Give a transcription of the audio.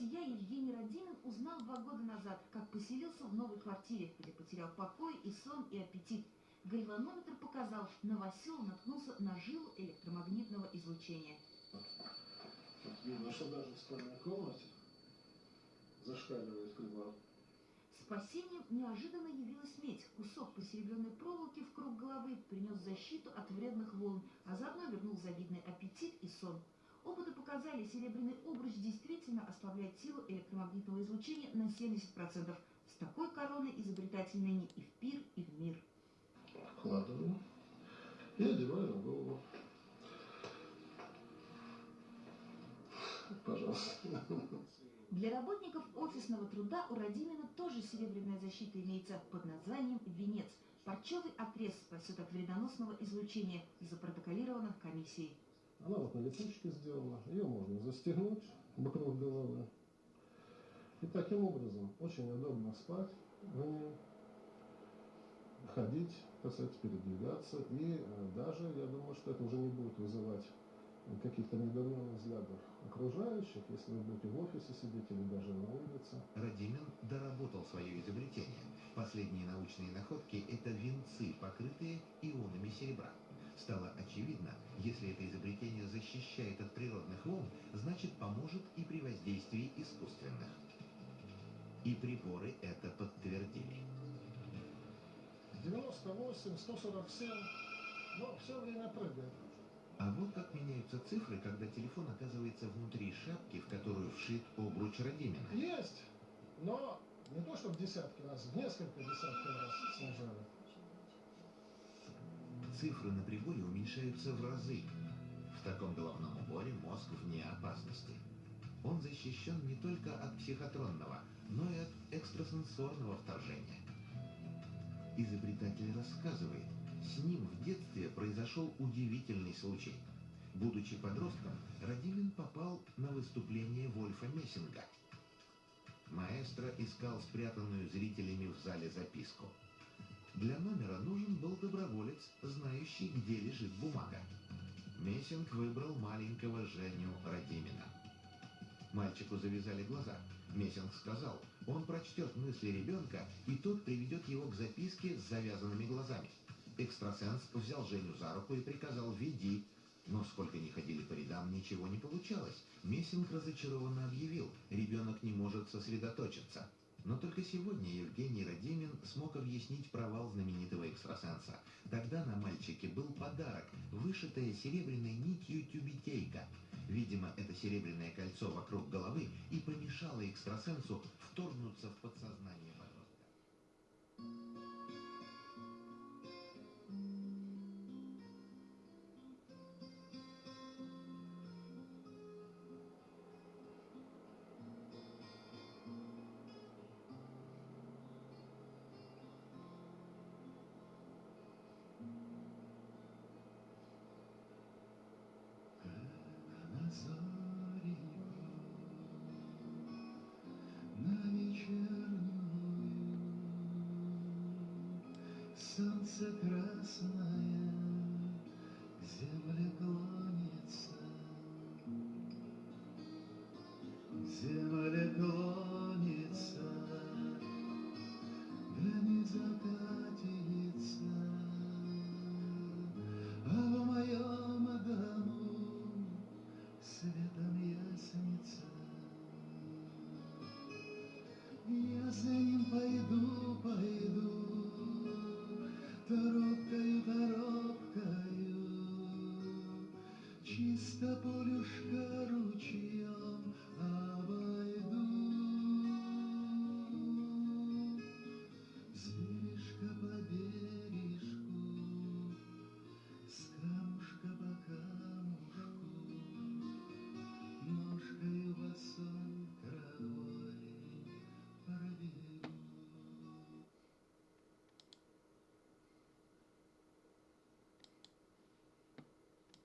бытия Евгений Родимин узнал два года назад, как поселился в новой квартире, где потерял покой и сон, и аппетит. Гальванометр показал, новосел наткнулся на жилу электромагнитного излучения. Видно, что даже в спальной комнате зашкаливает гальван. Спасением неожиданно явилась медь. Кусок посеребренной проволоки в круг головы принес защиту от вредных волн, а заодно вернул завидный аппетит и сон. Опыты показали, серебряный обруч действительно ослабляет силу электромагнитного излучения на 70%. С такой короной изобретатель ныне и в пир, и в мир. Вкладываю и одеваю на голову. Пожалуйста. Для работников офисного труда у Радимина тоже серебряная защита имеется под названием «Венец». Парчевый отрез спасет от вредоносного излучения, запротоколировано комиссией. Она вот на летучке сделана. Ее можно застегнуть вокруг головы. И таким образом очень удобно спать в ней, ходить, так сказать, передвигаться. И э, даже, я думаю, что это уже не будет вызывать каких-то недоуменных взглядов окружающих, если вы будете в офисе сидеть или даже на улице. Радимин доработал свое изобретение. Последние научные находки – это венцы, покрытые ионами серебра. Стало очевидно, если это изобретение защищает от природных волн, значит поможет и при воздействии искусственных. И приборы это подтвердили. 98, 147, но все время прыгает. А вот как меняются цифры, когда телефон оказывается внутри шапки, в которую вшит обруч Радимина. Есть, но не то, что в десятки раз, в несколько десятков раз снижают. Цифры на приборе уменьшаются в разы. В таком головном уборе мозг вне опасности. Он защищен не только от психотронного, но и от экстрасенсорного вторжения. Изобретатель рассказывает, с ним в детстве произошел удивительный случай. Будучи подростком, Радимин попал на выступление Вольфа Мессинга. Маэстро искал спрятанную зрителями в зале записку. Для номера нужен был доброволец, знающий, где лежит бумага. Мессинг выбрал маленького Женю Радимина. Мальчику завязали глаза. Мессинг сказал, он прочтет мысли ребенка, и тот приведет его к записке с завязанными глазами. Экстрасенс взял Женю за руку и приказал «веди». Но сколько ни ходили по рядам, ничего не получалось. Мессинг разочарованно объявил, ребенок не может сосредоточиться. Но только сегодня Евгений Радимин смог объяснить провал знаменитого экстрасенса. Тогда на мальчике был подарок, вышитая серебряной нитью тюбетейка. Видимо, это серебряное кольцо вокруг головы и помешало экстрасенсу вторгнуться в подсознание Солнце красное к земле клонится, к земле клонится, да не закатится, а в моем дому светом ясница. Я за ним пойду, пойду, чисто полюшка.